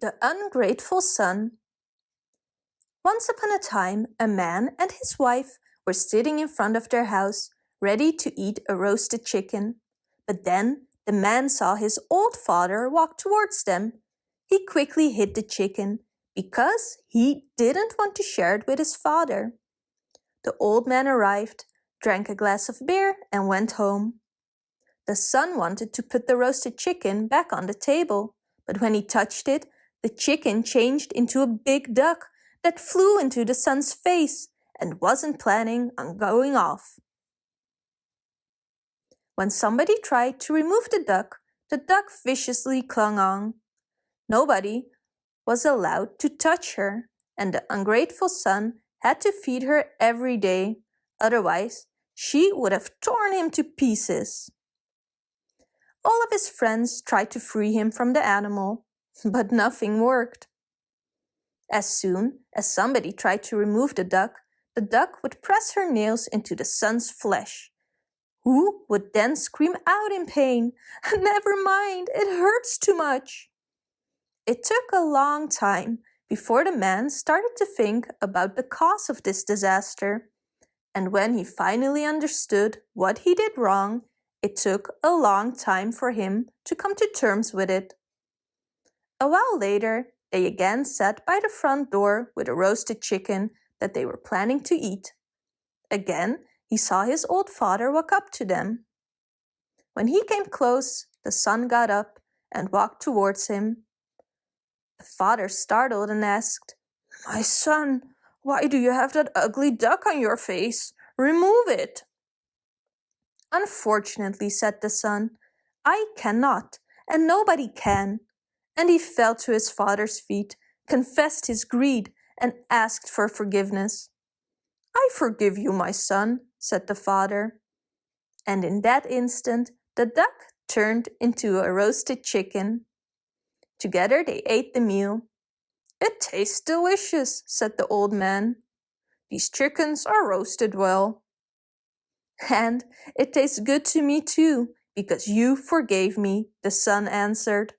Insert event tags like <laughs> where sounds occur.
The Ungrateful Son Once upon a time, a man and his wife were sitting in front of their house, ready to eat a roasted chicken. But then the man saw his old father walk towards them. He quickly hid the chicken, because he didn't want to share it with his father. The old man arrived, drank a glass of beer and went home. The son wanted to put the roasted chicken back on the table, but when he touched it, the chicken changed into a big duck that flew into the sun's face and wasn't planning on going off. When somebody tried to remove the duck, the duck viciously clung on. Nobody was allowed to touch her, and the ungrateful son had to feed her every day, otherwise she would have torn him to pieces. All of his friends tried to free him from the animal, but nothing worked. As soon as somebody tried to remove the duck, the duck would press her nails into the son's flesh, who would then scream out in pain, <laughs> Never mind, it hurts too much. It took a long time before the man started to think about the cause of this disaster. And when he finally understood what he did wrong, it took a long time for him to come to terms with it. A while later, they again sat by the front door with a roasted chicken that they were planning to eat. Again, he saw his old father walk up to them. When he came close, the son got up and walked towards him. The father startled and asked, My son, why do you have that ugly duck on your face? Remove it. Unfortunately, said the son, I cannot, and nobody can. And he fell to his father's feet, confessed his greed, and asked for forgiveness. I forgive you, my son, said the father. And in that instant, the duck turned into a roasted chicken. Together they ate the meal. It tastes delicious, said the old man. These chickens are roasted well. And it tastes good to me too, because you forgave me, the son answered.